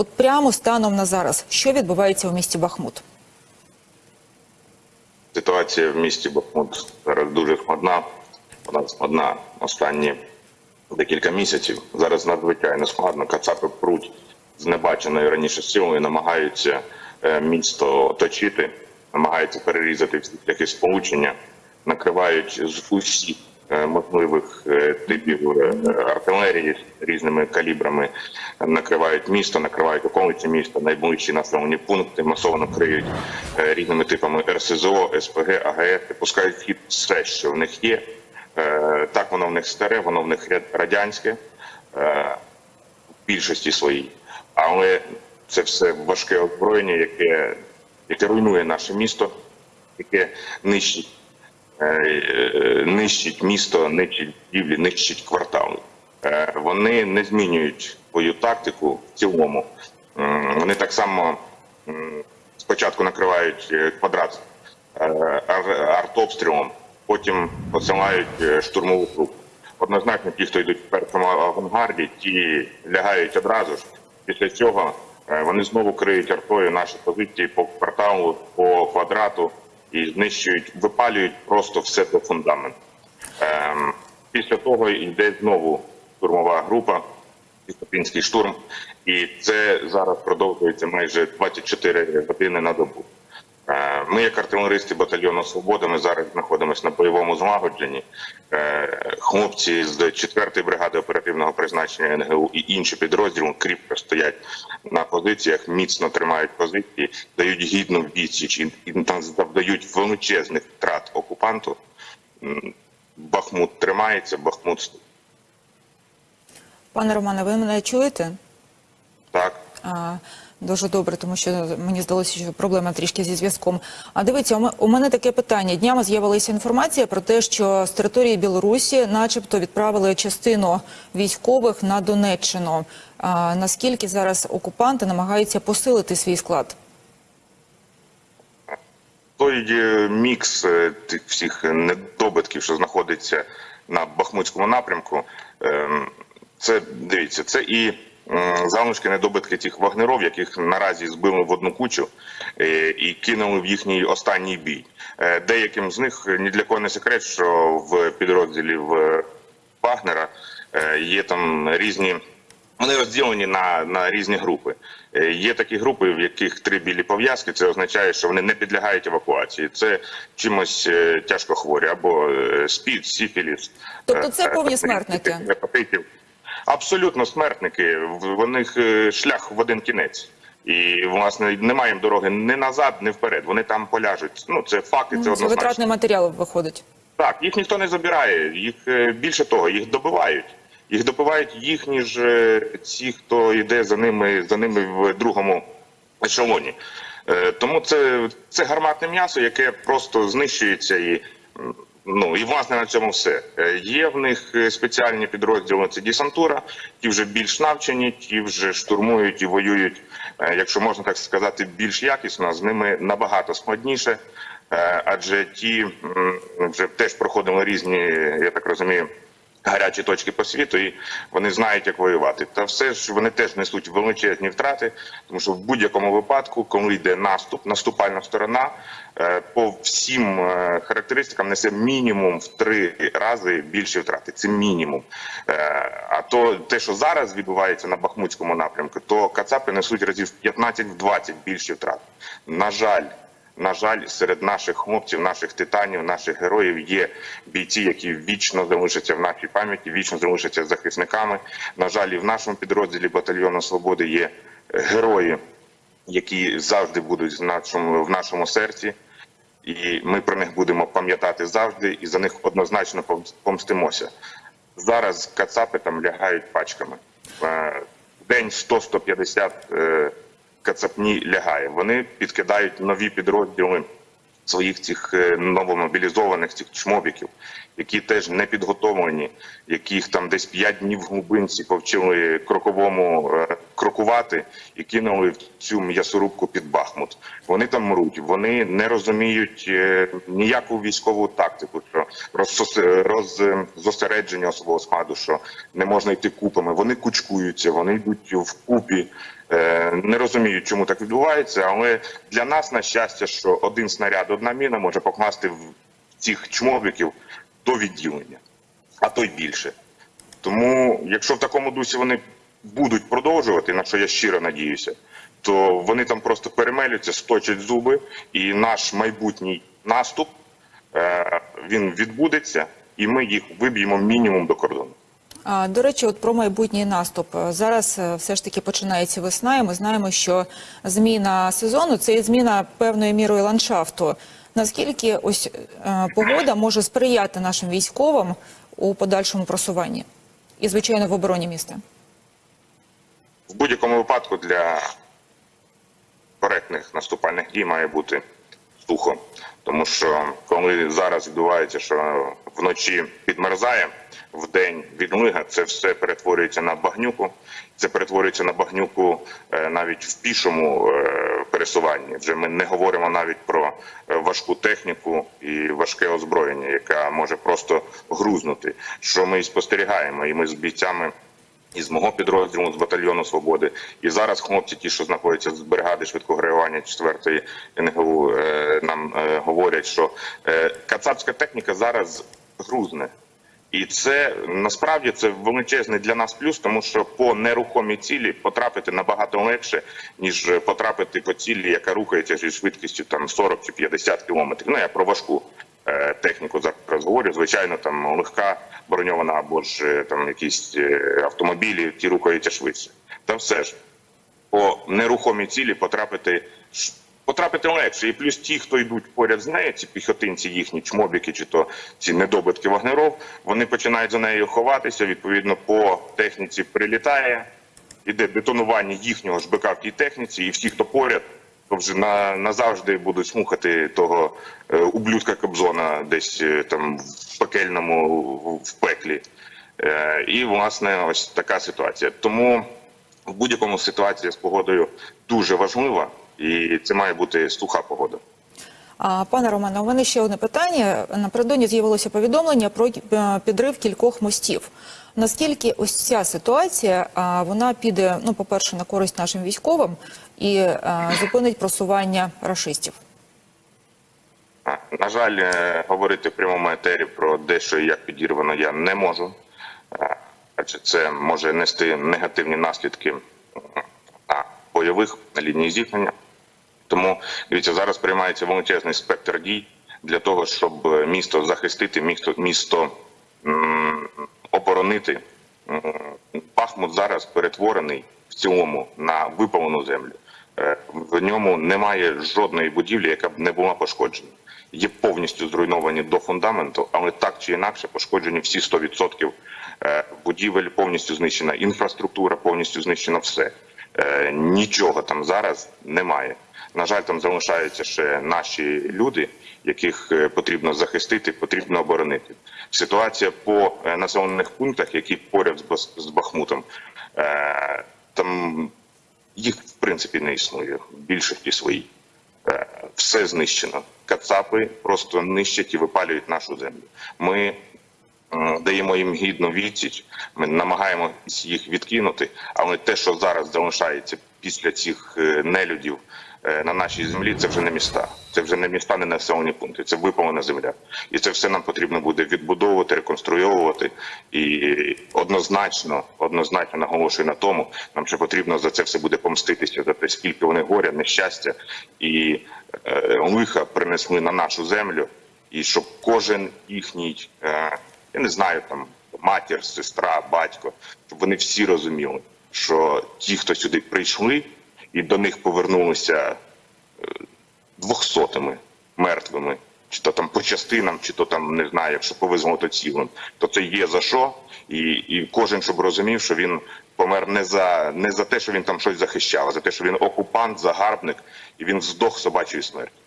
От прямо станом на зараз, що відбувається у місті Бахмут? Ситуація в місті Бахмут зараз дуже складна. Вона складна останні декілька місяців. Зараз надзвичайно складно. Кацапи пруть з небаченою раніше силою, намагаються е, місто оточити, намагаються перерізати всі шляхи сполучення, накривають з усіх можливих е, типів е, артилерії різними калібрами, накривають місто, накривають околиці міста, найближчі населені пункти, масово криють е, різними типами РСЗО, СПГ, АГС, пускають хід все, що в них є. Е, Так воно в них старе, воно в них радянське е, в більшості своїй, але це все важке озброєння, яке, яке руйнує наше місто, яке нищить, е, е, нищить місто, нищить будівлі, нищить квартали. Е, Вони не змінюють свою тактику в цілому. Вони так само спочатку накривають е, квадрат е, артобстрілом, потім посилають е, штурмову групу. Однозначно, ті, хто йдуть в першому авангарді, ті лягають одразу ж. Після цього е, вони знову криють артою наші позиції по кварталу, по квадрату і знищують, випалюють просто все до фундаменту. Ем, Після того йде знову штурмова група, Пістопінський штурм, і це зараз продовжується майже 24 години на добу. Е, Ми, як артилеристи батальйону Свобода, ми зараз знаходимося на бойовому злагодженні. Е, Хлопці з 4-ї бригади оперативного призначення НГУ і інші підрозділи кріпко стоять на позиціях, міцно тримають позиції, дають гідну відсіч і завдають величезних втрат окупанту. Бахмут тримається, Бахмут. Пане Романе, ви мене чуєте? Дуже добре, тому що мені здалося, що проблема трішки зі зв'язком. А дивіться, у мене таке питання. Днями з'явилася інформація про те, що з території Білорусі, начебто, відправили частину військових на Донеччину. А, наскільки зараз окупанти намагаються посилити свій склад? той е, мікс е, тих всіх недобитків, що знаходиться на Бахмутському напрямку, ем, це дивіться, це і залишки недобитки тих вагнеров, яких наразі збили в одну кучу е, і кинули в їхній останній бій. Е, Деяким з них ні для кого не секрет, що в підрозділі Вагнера е, є там різні. Вони розділені на, на різні групи. Е, Є такі групи, в яких три білі пов'язки. Це означає, що вони не підлягають евакуації. Це чимось е, тяжко хворі або е, спід, сіфіліс. Тобто е, це повні е, смертники? Абсолютно смертники. В них е, шлях в один кінець. І власне немає їм дороги ні назад, ні вперед. Вони там поляжуть. Ну це факти. Це Це однозначно. витратний матеріал виходить. Так, їх ніхто не забирає. Їх е, більше того, їх добивають. Їх добивають їхні ж е, ці, хто йде за ними, за ними в другому ешелоні. Тому це, це гарматне м'ясо, яке просто знищується і. Ну і власне на цьому все Е, є в них е, спеціальні підрозділи. Це десантура, ті вже більш навчені, ті вже штурмують і воюють, е, якщо можна так сказати, більш якісно. З ними набагато складніше, адже ті вже теж проходили різні, я так розумію. Гарячі точки по світу, і вони знають, як воювати. Та все ж вони теж несуть величезні втрати, тому що в будь-якому випадку, коли йде наступ, наступальна сторона е, по всім е, характеристикам несе мінімум в три рази більші втрати. Це мінімум. Е, А то те, що зараз відбувається на Бахмутському напрямку, то Кацапи несуть разів в 15-20 більші втрати. На жаль. На жаль, серед наших хлопців, наших титанів, наших героїв є бійці, які вічно залишаться в нашій пам'яті, вічно залишаться захисниками. На жаль, і в нашому підрозділі батальйону свободи є герої, які завжди будуть в нашому, в нашому серці, і ми про них будемо пам'ятати завжди, і за них однозначно помстимося. Зараз кацапи там лягають пачками. Е, день 100-150 е, кацапні лягає. Вони підкидають нові підрозділи своїх цих е, новомобілізованих цих чмобіків, які теж не підготовлені, яких там десь 5 днів в глибинці повчили кроковому е, крокувати і кинули в цю м'ясорубку під Бахмут. Вони там мруть, вони не розуміють е, ніяку військову тактику, що розсос- роз, е, зосередження особового складу, що не можна йти купами. Вони кучкуються, вони йдуть в купі. Е, Не розуміють, чому так відбувається, але для нас на щастя, що один снаряд, одна міна може покласти в цих чмобіків до відділення, а то й більше. Тому, якщо в такому дусі вони будуть продовжувати, на що я щиро надіюся, то вони там просто перемелються, сточать зуби, і наш майбутній наступ е, він відбудеться, і ми їх виб'ємо мінімум до кордону. До речі, от про майбутній наступ. Зараз е, все ж таки починається весна, і ми знаємо, що зміна сезону це і зміна певною мірою ландшафту. Наскільки ось е, погода може сприяти нашим військовим у подальшому просуванні і, звичайно, в обороні міста? В будь-якому випадку для коректних наступальних дій має бути сухо. Тому що коли зараз відбувається, що вночі підмерзає, в день відлига, це все перетворюється на багнюку. Це перетворюється на багнюку е, навіть в пішому е, пересуванні. Вже ми не говоримо навіть про е, важку техніку і важке озброєння, яка може просто грузнути. Що ми і спостерігаємо, і ми з бійцями із мого підрозділу з батальйону свободи. І зараз хлопці, ті, що знаходяться з бригади швидкого реагування 4-ї НГУ, нам говорять, що кацапська техніка зараз грузне. І це насправді це величезний для нас плюс, тому що по нерухомій цілі потрапити набагато легше, ніж потрапити по цілі, яка рухається зі швидкістю там 40 чи 50 кілометрів. Ну я про важку е, техніку зараз говорю. Звичайно, там легка броньована або ж е, там якісь е, автомобілі, ті рухаються швидше. Та все ж по нерухомій цілі потрапити потрапити легше. І плюс ті, хто йдуть поряд з нею, ці піхотинці, їхні чмобіки, чи то ці недобитки вагнеров, вони починають за нею ховатися. Відповідно, по техніці прилітає, іде детонування їхнього ж БК в тій техніці, і всі, хто поряд, то вже на, назавжди будуть слухати того е, ублюдка Кобзона десь е, там в пекельному в пеклі. Е, і власне ось така ситуація. Тому в будь-якому ситуація з погодою дуже важлива, і це має бути суха погода. Пане Романе, у мене ще одне питання. Напередодні з'явилося повідомлення про е, підрив кількох мостів. Наскільки ось ця ситуація вона піде, ну, по-перше, на користь нашим військовим і зупинить просування рашистів? На жаль, е, говорити в прямому етері про дещо і як підірвано я не можу, Е, адже це може нести негативні наслідки на бойових на лінії зіткнення. Тому дивіться, зараз приймається величезний спектр дій для того, щоб е, місто захистити, місто, місто оборонити. Бахмут зараз перетворений в цілому на випалену землю. Е, В ньому немає жодної будівлі, яка б не була пошкоджена. Є повністю зруйновані до фундаменту, але так чи інакше пошкоджені всі 100% е, будівель, повністю знищена інфраструктура, повністю знищено все. Нічого там зараз немає. На жаль, там залишаються ще наші люди, яких е, потрібно захистити, потрібно оборонити. Ситуація по е, населених пунктах, які поряд з Бахмутом, е, там їх в принципі не існує. Більшості своїй. Е, Все знищено. Кацапи просто нищать і випалюють нашу землю. Ми даємо їм гідну відсіч. Ми намагаємося їх відкинути, але те, що зараз залишається після цих нелюдів на нашій землі, це вже не міста. Це вже не міста, не населені пункти. Це випалена земля, і це все нам потрібно буде відбудовувати, реконструйовувати. І однозначно, однозначно наголошую на тому, нам ще потрібно за це все буде помститися за те, скільки вони горя, нещастя і е, лиха принесли на нашу землю, і щоб кожен їхній, е, я не знаю, там матір, сестра, батько, щоб вони всі розуміли, що ті, хто сюди прийшли, і до них повернулися двохсотими мертвими, чи то там по частинам, чи то там не знаю, якщо повезло, то цілим, то це є за що, і, і кожен щоб розумів, що він помер не за не за те, що він там щось захищав, а за те, що він окупант, загарбник, і він здох собачою смертю.